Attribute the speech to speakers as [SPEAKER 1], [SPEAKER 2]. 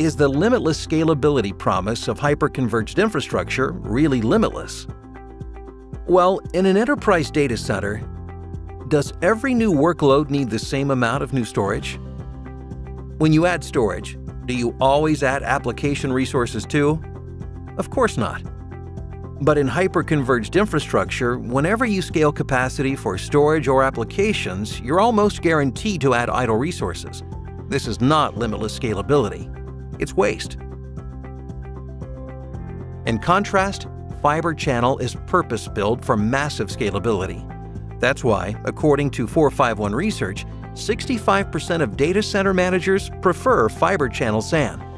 [SPEAKER 1] Is the limitless scalability promise of hyperconverged infrastructure really limitless? Well, in an enterprise data center, does every new workload need the same amount of new storage? When you add storage, do you always add application resources too? Of course not. But in hyperconverged infrastructure, whenever you scale capacity for storage or applications, you're almost guaranteed to add idle resources. This is not limitless scalability. It's waste. In contrast, Fibre Channel is purpose-built for massive scalability. That's why, according to 451 Research, 65% of data center managers prefer Fibre Channel SAN.